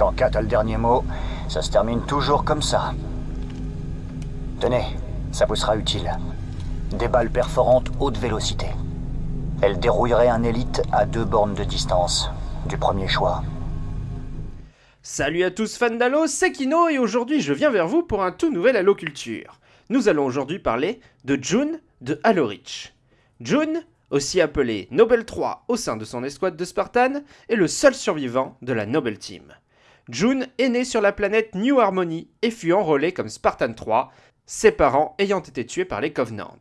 Quand Kat a le dernier mot, ça se termine toujours comme ça. Tenez, ça vous sera utile. Des balles perforantes haute vélocité. Elles dérouilleraient un élite à deux bornes de distance, du premier choix. Salut à tous fans d'Halo, c'est Kino et aujourd'hui je viens vers vous pour un tout nouvel Halo Culture. Nous allons aujourd'hui parler de June de Halo Reach. June, aussi appelé Nobel 3 au sein de son escouade de Spartan, est le seul survivant de la Nobel Team. June est né sur la planète New Harmony et fut enrôlé comme Spartan 3, ses parents ayant été tués par les Covenants.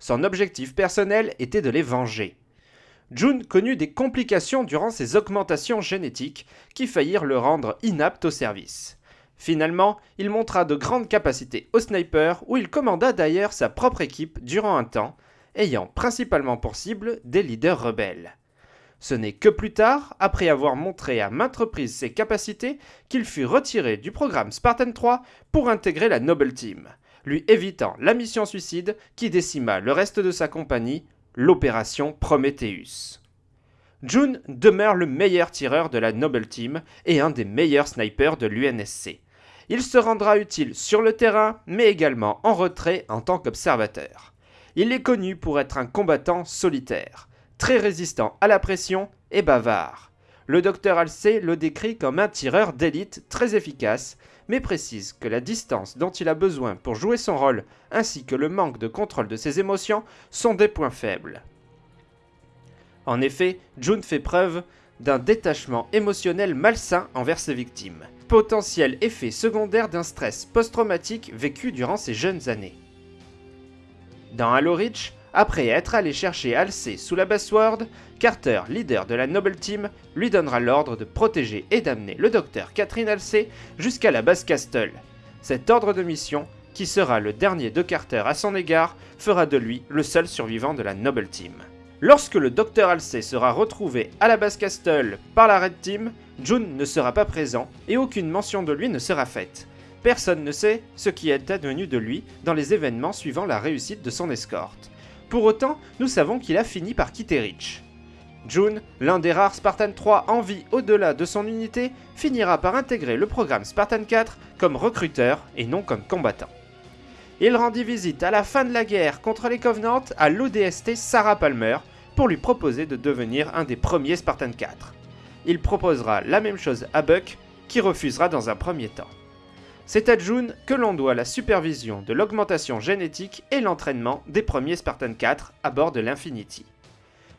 Son objectif personnel était de les venger. June connut des complications durant ses augmentations génétiques qui faillirent le rendre inapte au service. Finalement, il montra de grandes capacités au sniper où il commanda d'ailleurs sa propre équipe durant un temps, ayant principalement pour cible des leaders rebelles. Ce n'est que plus tard, après avoir montré à maintes reprises ses capacités, qu'il fut retiré du programme Spartan 3 pour intégrer la Noble Team, lui évitant la mission suicide qui décima le reste de sa compagnie, l'opération Prometheus. June demeure le meilleur tireur de la Noble Team et un des meilleurs snipers de l'UNSC. Il se rendra utile sur le terrain, mais également en retrait en tant qu'observateur. Il est connu pour être un combattant solitaire, très résistant à la pression et bavard. Le docteur Halsey le décrit comme un tireur d'élite très efficace, mais précise que la distance dont il a besoin pour jouer son rôle ainsi que le manque de contrôle de ses émotions sont des points faibles. En effet, June fait preuve d'un détachement émotionnel malsain envers ses victimes, potentiel effet secondaire d'un stress post-traumatique vécu durant ses jeunes années. Dans Halo Reach, après être allé chercher Halsey sous la Bassword, Carter, leader de la Noble Team, lui donnera l'ordre de protéger et d'amener le docteur Catherine Halsey jusqu'à la base Castle. Cet ordre de mission, qui sera le dernier de Carter à son égard, fera de lui le seul survivant de la Noble Team. Lorsque le docteur Halsey sera retrouvé à la base Castle par la Red Team, June ne sera pas présent et aucune mention de lui ne sera faite. Personne ne sait ce qui est advenu de lui dans les événements suivant la réussite de son escorte. Pour autant, nous savons qu'il a fini par quitter Reach. June, l'un des rares Spartan 3 en vie au-delà de son unité, finira par intégrer le programme Spartan 4 comme recruteur et non comme combattant. Il rendit visite à la fin de la guerre contre les Covenants à l'ODST Sarah Palmer pour lui proposer de devenir un des premiers Spartan 4. Il proposera la même chose à Buck, qui refusera dans un premier temps. C'est à June que l'on doit la supervision de l'augmentation génétique et l'entraînement des premiers Spartan 4 à bord de l'Infinity.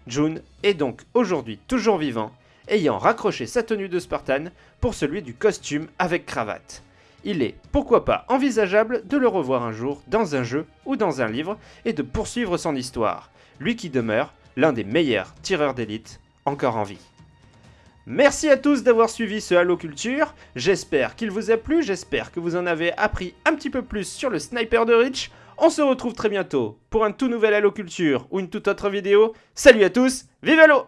June est donc aujourd'hui toujours vivant, ayant raccroché sa tenue de Spartan pour celui du costume avec cravate. Il est, pourquoi pas, envisageable de le revoir un jour dans un jeu ou dans un livre et de poursuivre son histoire, lui qui demeure l'un des meilleurs tireurs d'élite encore en vie. Merci à tous d'avoir suivi ce Halo Culture, j'espère qu'il vous a plu, j'espère que vous en avez appris un petit peu plus sur le sniper de Reach. On se retrouve très bientôt pour un tout nouvel Halo Culture ou une toute autre vidéo. Salut à tous, vive Halo